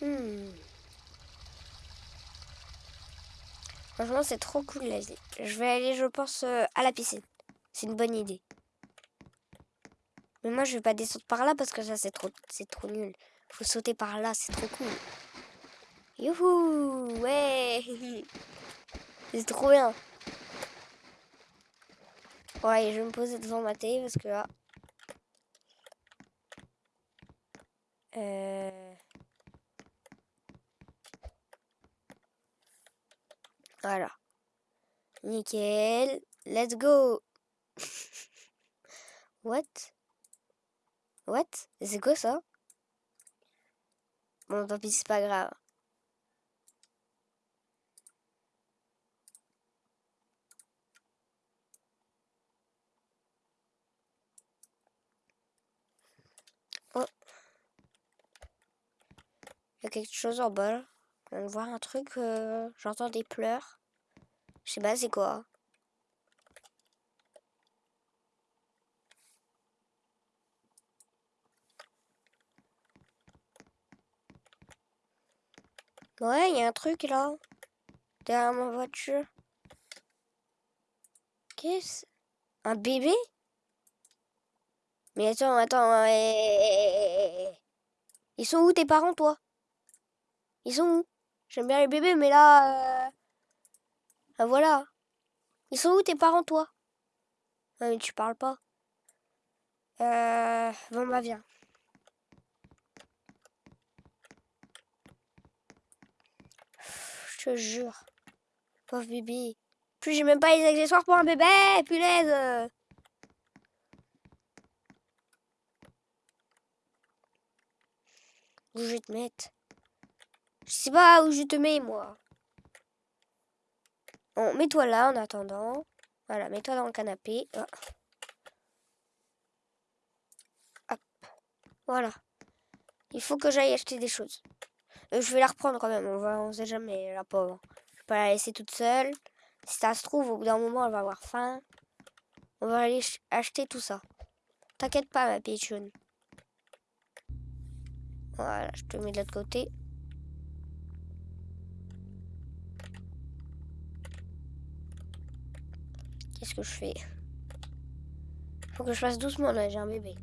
Hmm. Franchement, c'est trop cool là. Je vais aller, je pense, euh, à la piscine. C'est une bonne idée. Mais moi, je vais pas descendre par là parce que ça, c'est trop, c'est trop nul. Faut sauter par là, c'est trop cool. Youhou Ouais C'est trop bien. Ouais, je vais me poser devant ma télé parce que là... Euh... Voilà. Nickel. Let's go. What? What? C'est quoi ça? Bon, tant pis, c'est pas grave. Oh. Il y a quelque chose en bas. On voit un truc. Euh, j'entends des pleurs. Je sais pas c'est quoi. Ouais, il y a un truc là. Derrière ma voiture. Qu'est-ce? Un bébé? Mais attends, attends. Ils sont où tes parents, toi? Ils sont où? J'aime bien les bébés, mais là... Euh... Ah, voilà. Ils sont où tes parents, toi? Non, mais tu parles pas. Euh... Bon, bah, viens. Je te jure. Pauvre bébé. Plus j'ai même pas les accessoires pour un bébé, punaise Où je vais te mettre? Je sais pas où je te mets, moi. Bon, mets-toi là en attendant. Voilà, mets-toi dans le canapé. Ah. Hop. Voilà. Il faut que j'aille acheter des choses. Euh, je vais la reprendre quand même. On va, on sait jamais, la pauvre. Je vais pas la laisser toute seule. Si ça se trouve, au bout d'un moment, elle va avoir faim. On va aller acheter tout ça. T'inquiète pas, ma pigeon. Voilà, je te mets de l'autre côté. Qu'est-ce que je fais Faut que je fasse doucement là, j'ai un bébé.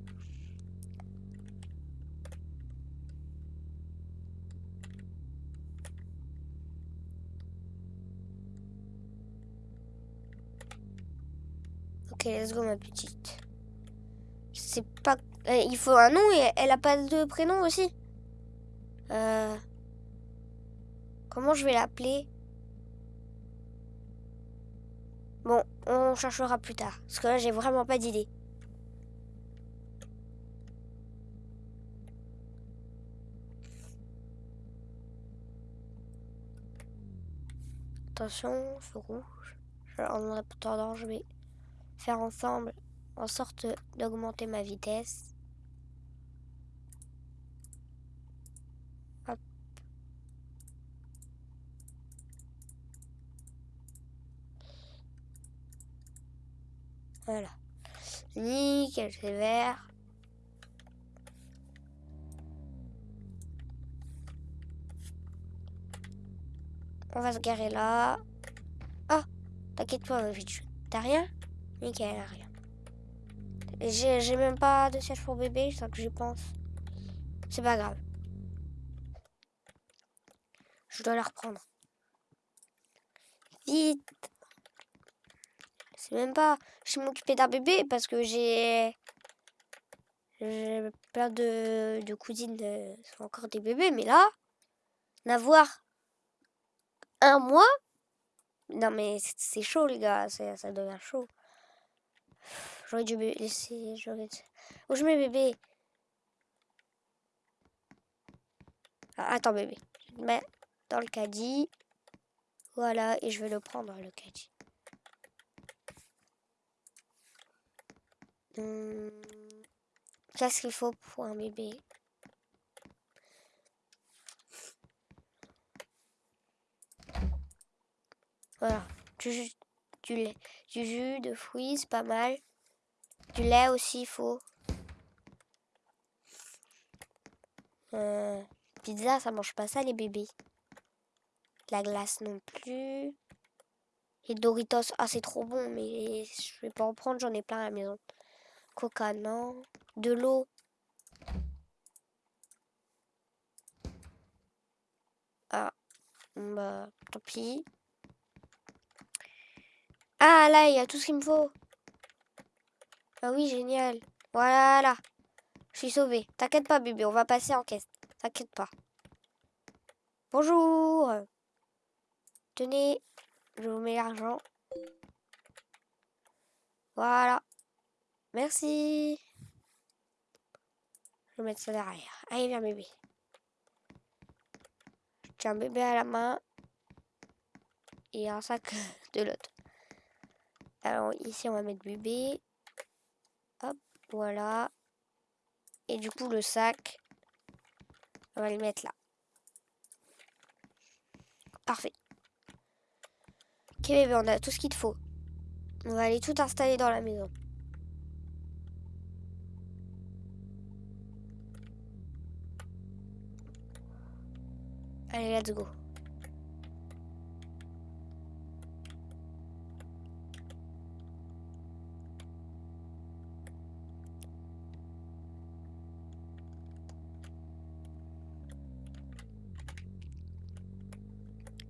Ok, let's go ma petite. Sais pas... Euh, il faut un nom et elle a pas de prénom aussi. Euh... Comment je vais l'appeler? Bon, on cherchera plus tard. Parce que là, j'ai vraiment pas d'idée. Attention, feu rouge. En attendant, je vais faire ensemble en sorte d'augmenter ma vitesse. Voilà. Nickel, c'est vert. On va se garer là. Ah, t'inquiète pas, ma vie. T'as rien? Nickel, rien. J'ai même pas de siège pour bébé, ça que j'y pense. C'est pas grave. Je dois la reprendre. Vite c'est même pas je m'occuper d'un bébé parce que j'ai j'ai plein de, de cousines de, sont encore des bébés mais là n'avoir un mois non mais c'est chaud les gars ça devient chaud. J'aurais dû laisser j'aurais où je mets bébé ah, attends bébé. Je mets dans le caddie. Voilà et je vais le prendre le caddie Hum, qu'est-ce qu'il faut pour un bébé? Voilà, du jus, de fruits, c'est pas mal. Du lait aussi, il faut. Euh, pizza, ça mange pas ça, les bébés. La glace non plus. Et Doritos, ah, c'est trop bon, mais je vais pas en prendre, j'en ai plein à la maison. Coca, non. De l'eau. Ah, bah, tant pis. Ah, là, il y a tout ce qu'il me faut. Ah oui, génial. Voilà. Je suis sauvée. T'inquiète pas, bébé, on va passer en caisse. T'inquiète pas. Bonjour. Tenez, je vous mets l'argent. Voilà. Merci. Je vais mettre ça derrière. Allez, viens, bébé. Tiens un bébé à la main. Et un sac de l'autre. Alors, ici, on va mettre bébé. Hop, voilà. Et du coup, le sac, on va le mettre là. Parfait. Ok bébé, on a tout ce qu'il te faut. On va aller tout installer dans la maison. Allez, let's go.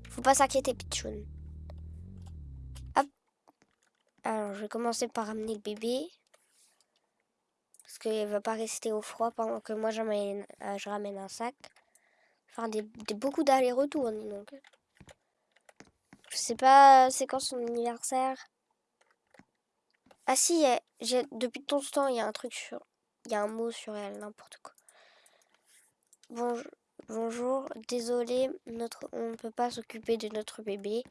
Faut pas s'inquiéter, Pichoun. Hop. Alors, je vais commencer par ramener le bébé. Parce qu'il va pas rester au froid pendant que moi, euh, je ramène un sac. Des, beaucoup d'allers-retours, donc. Je sais pas, c'est quand son anniversaire. Ah si, j'ai depuis ce temps, il y a un truc sur... Il y a un mot sur elle, n'importe quoi. Bonjour. Bonjour, désolé, notre, on ne peut pas s'occuper de notre bébé.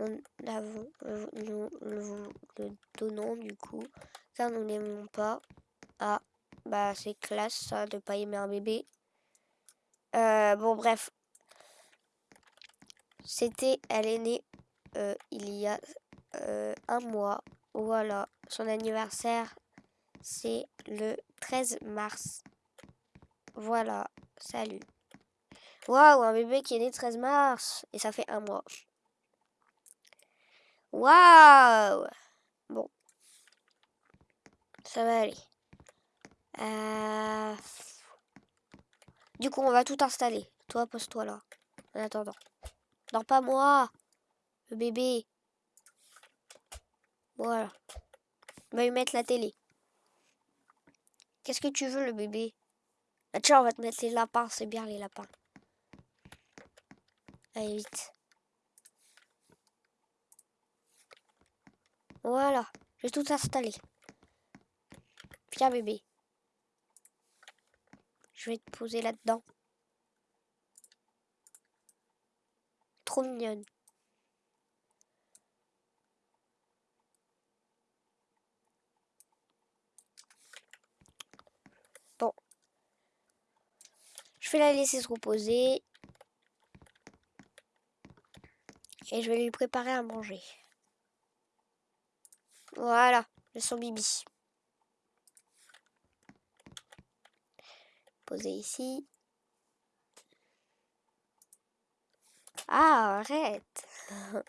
Nous, euh, nous, le donnons du coup, car nous n'aimons pas. Ah, bah c'est classe ça, de pas aimer un bébé. Euh, bon bref, c'était, elle est née euh, il y a un mois. Voilà, son anniversaire, c'est le 13 mars. Voilà, salut. Waouh, un bébé qui est né le 13 mars. Et ça fait un mois. Waouh Bon. Ça va aller. Euh, du coup, on va tout installer. Toi, pose-toi là. En attendant. Non, pas moi. Le bébé. Voilà. On va lui mettre la télé. Qu'est-ce que tu veux, le bébé? Ah, Tiens, on va te mettre les lapins. C'est bien, les lapins. Allez, vite. Voilà, j'ai tout installé. Viens bébé. Je vais te poser là-dedans. Trop mignonne. Bon. Je vais la laisser se reposer. Et je vais lui préparer à manger. Voilà, le son bibi. Ici. Ah, arrête.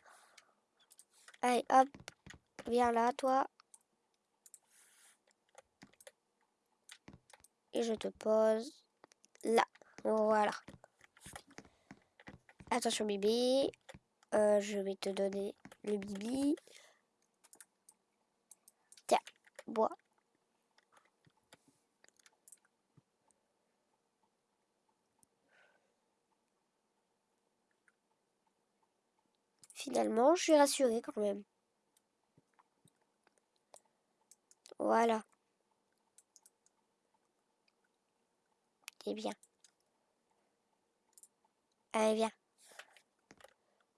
Allez, hop. Viens là, toi. Et je te pose là. Voilà. Attention, bébé. Euh, je vais te donner le bibi. Tiens, bois. Finalement, je suis rassurée quand même. Voilà. C'est bien. Allez, viens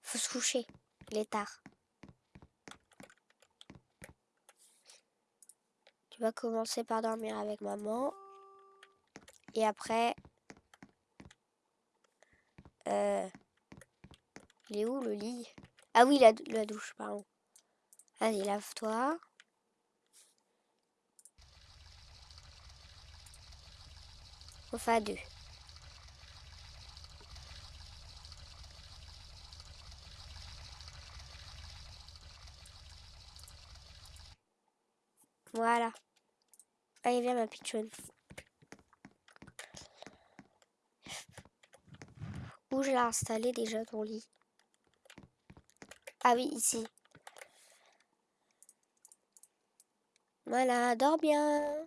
faut se coucher. Il est tard. Tu vas commencer par dormir avec maman. Et après... Euh, il est où le lit? Ah oui, la, la douche, pardon. Allez, lave-toi. Enfin deux. Voilà. Allez, viens ma pitchoune. Où je l'ai installé déjà ton lit? Ah oui, ici. Voilà, dors bien.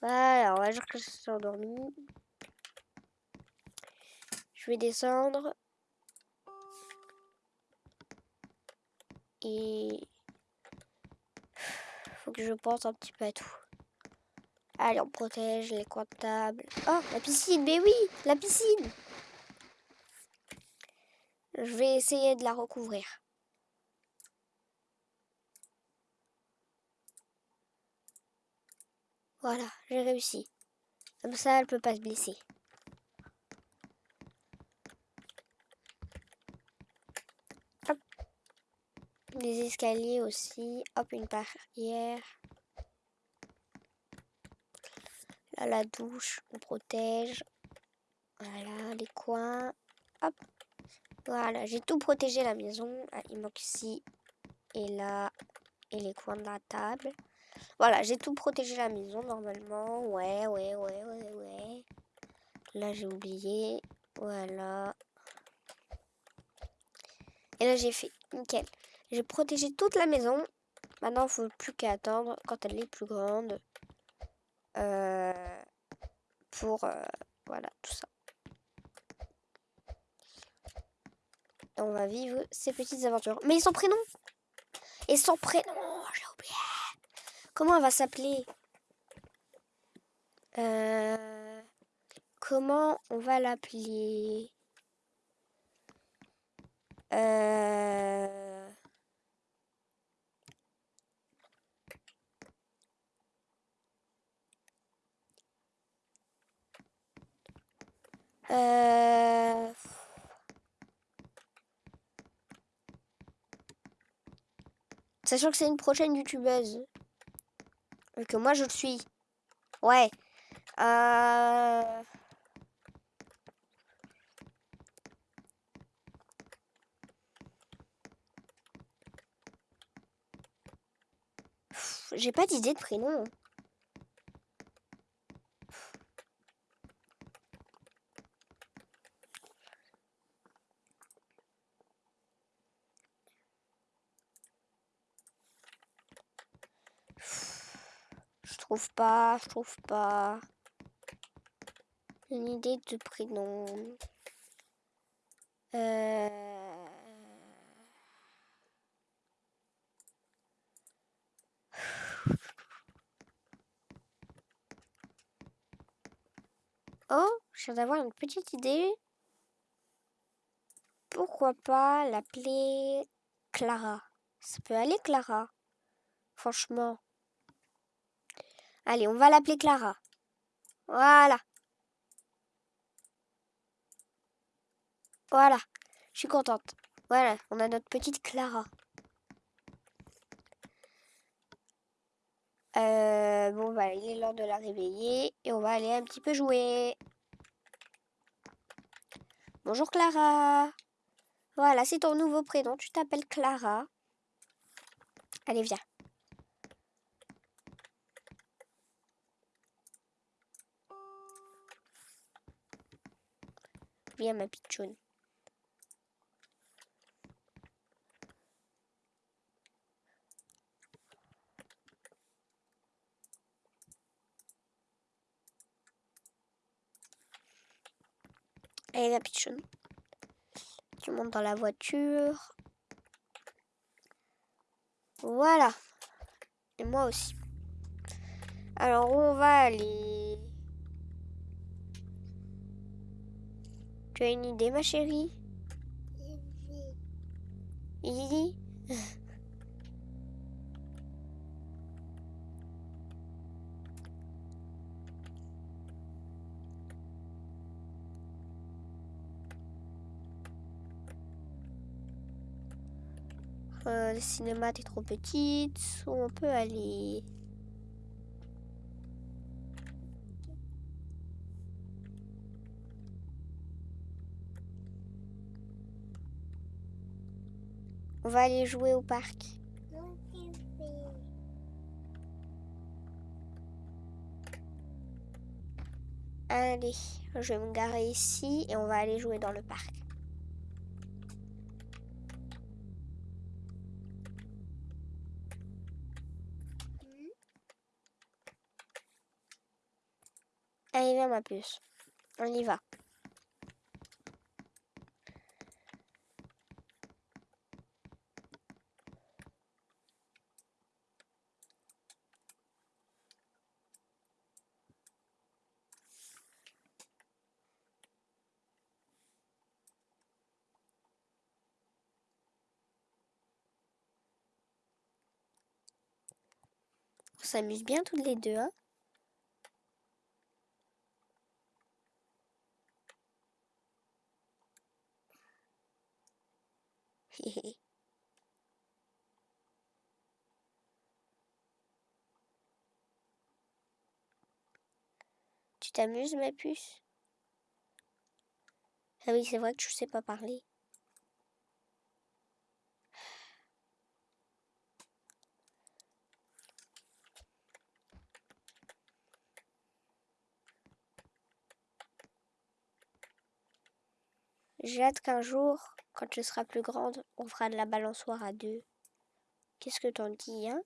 Voilà, on va dire que je suis endormi. Je vais descendre. Et... Faut que je pense un petit peu à tout. Allez, on protège les table. Oh, la piscine, mais oui, la piscine Je vais essayer de la recouvrir. Voilà, j'ai réussi. Comme ça, elle peut pas se blesser. Hop. Escaliers aussi. Hop, une barrière. Là, la douche, on protège. Voilà, les coins. Hop. Voilà, j'ai tout protégé la maison. Ah, il manque ici et là et les coins de la table. Voilà, j'ai tout protégé la maison normalement. Ouais, ouais, ouais, ouais, ouais. Là, j'ai oublié. Voilà. Et là, j'ai fait. Nickel. J'ai protégé toute la maison. Maintenant, il faut plus qu'à attendre quand elle est plus grande. Euh, pour... Euh, voilà, tout ça. on va vivre ces petites aventures. Mais sont prénom Et son prénom, j'ai oublié Comment elle va s'appeler? Euh, Comment on va l'appeler? Euh... Euh... Sachant que c'est une prochaine youtubeuse que moi je le suis. Ouais. Euh... J'ai pas d'idée de prénom. Trouve pas, je trouve pas. Une idée de prénom. Euh... Oh, je viens d'avoir une petite idée. Pourquoi pas l'appeler Clara? Ça peut aller Clara? Franchement. Allez, on va l'appeler Clara. Voilà. Voilà. Je suis contente. Voilà, on a notre petite Clara. Euh, bon, bah, il est l'heure de la réveiller et on va aller un petit peu jouer. Bonjour Clara. Voilà, c'est ton nouveau prénom. Tu t'appelles Clara. Allez, viens. Viens ma pitchoune. Allez la pitchoune. Tu montes dans la voiture. Voilà. Et moi aussi. Alors, on va aller? Tu as une idée, ma chérie? Oui. Euh, le cinéma est trop petite, où on peut aller? On va aller jouer au parc. Allez, je vais me garer ici et on va aller jouer dans le parc. Allez, viens ma puce. On y va. On s'amuse bien toutes les deux, hein tu t'amuses, ma puce? Ah oui, c'est vrai que je sais pas parler. J'ai hâte qu'un jour, quand je serai plus grande, on fera de la balançoire à deux. Qu'est-ce que t'en dis, hein?